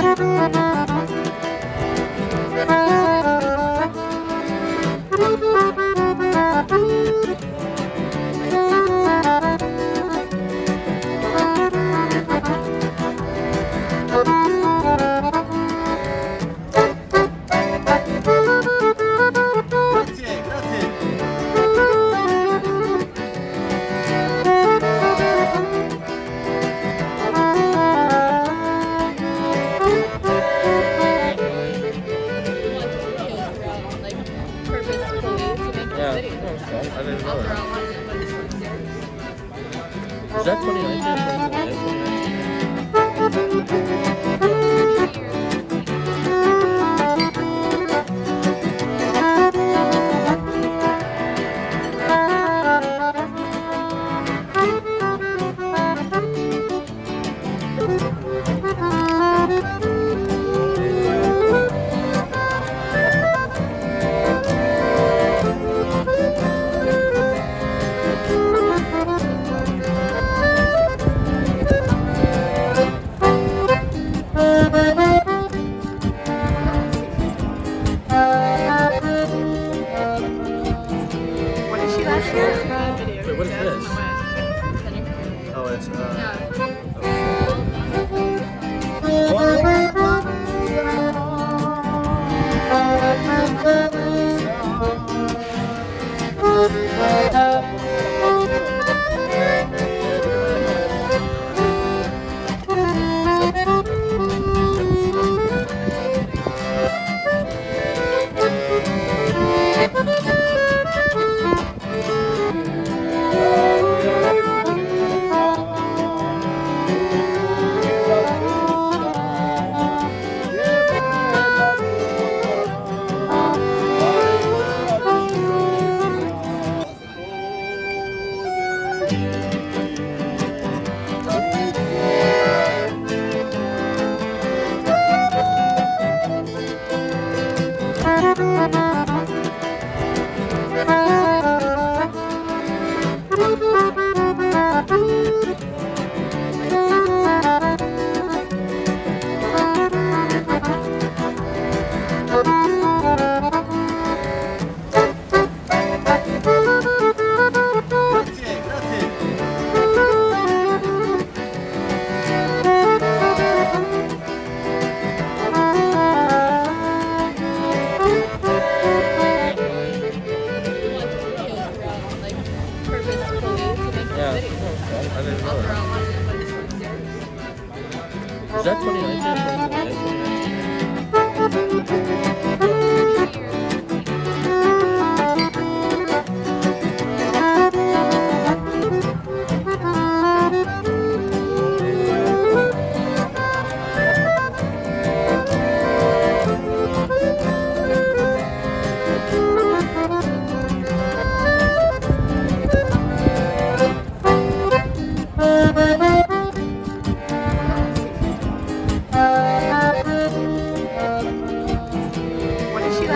Grazie, It's uh.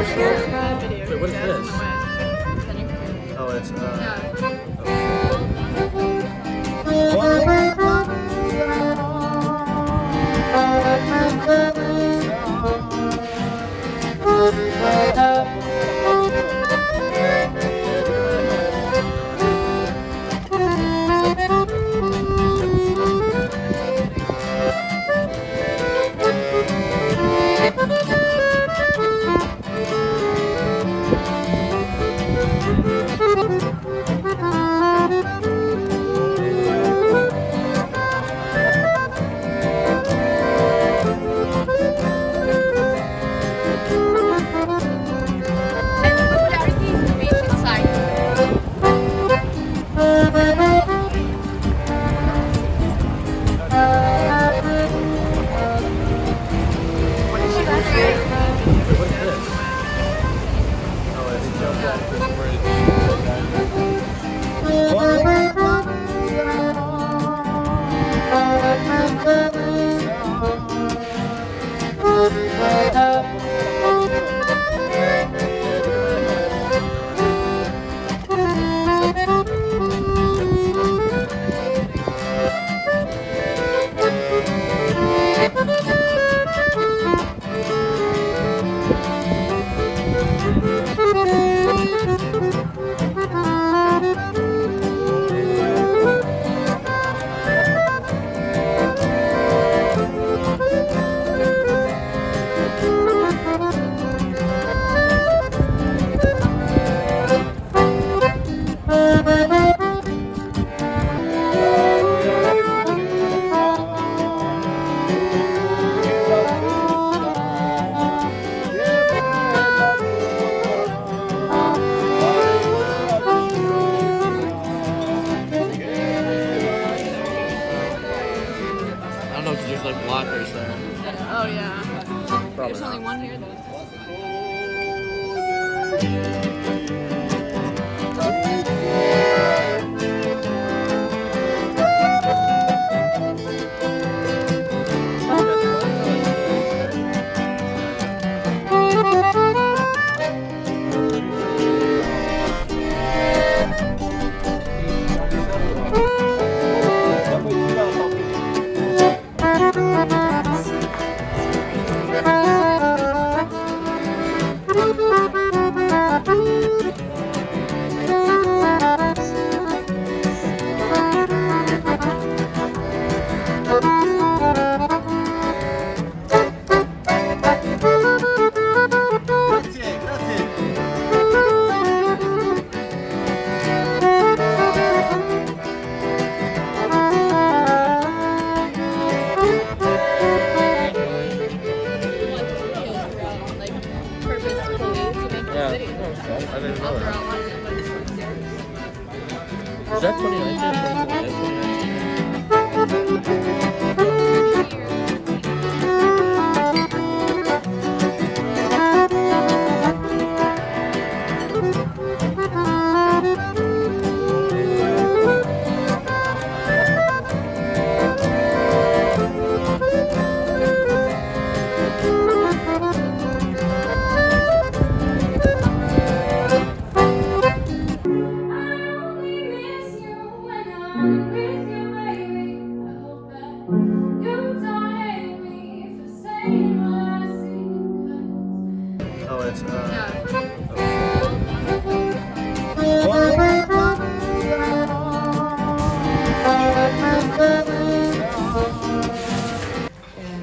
What 네. There's only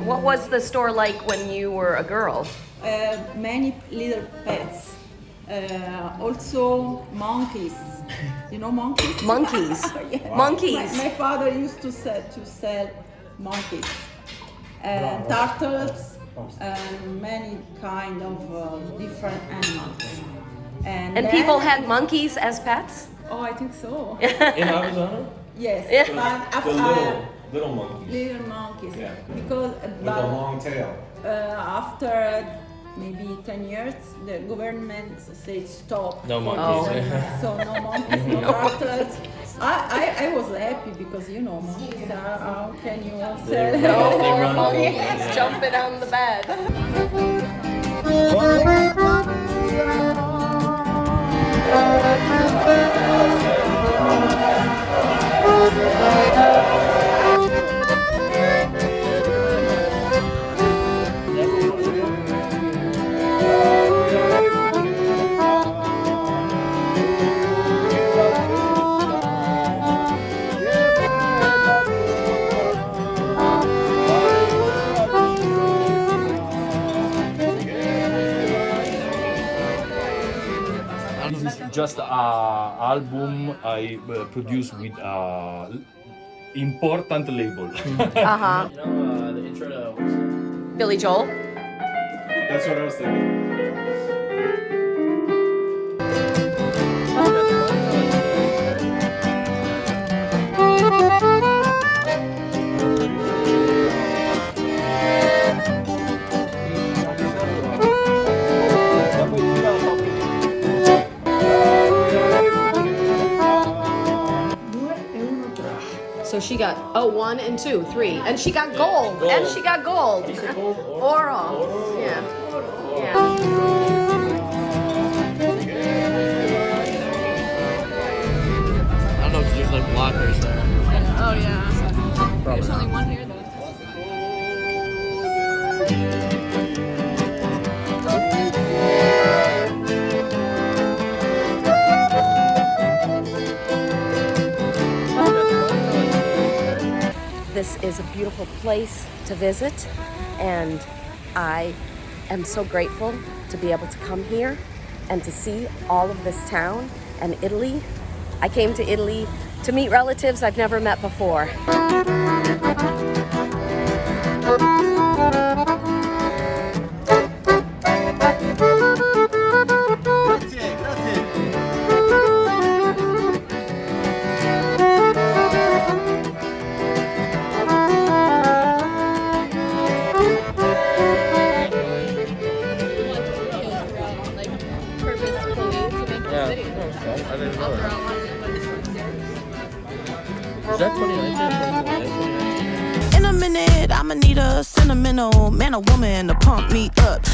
what was the store like when you were a girl? uh, many little pets. Uh, also monkeys. You know monkeys? Monkeys. Yeah. Monkeys. My, my father used to sell to sell monkeys and turtles and many kind of uh, different animals. And, And then- people had monkeys as pets? Oh, I think so. In Arizona? yes. Yeah. But The after, little, little monkeys little monkeys. Yeah. Because with but, the long tail. uh, after maybe 10 years, the government said stop. No monkeys. this. Oh. So no monkeys, no turtles. I, I, I was happy because you know monkeys are, how can you sell They run- they run all over, monkeys yeah. jumping on the bed. Album I uh, produced with uh, important label. Uh-huh. You know uh, the intro to? Billy Joel? That's what I was thinking. She got, oh, one and two, three. And she got gold. And she got gold. Oral. Yeah. Yeah. I don't know if there's like blockers there. Oh yeah. Probably There's only one here though. This is a beautiful place to visit, and I am so grateful to be able to come here and to see all of this town and Italy. I came to Italy to meet relatives I've never met before. Is that 2019? In a minute, I'ma need a sentimental man or woman to pump me up.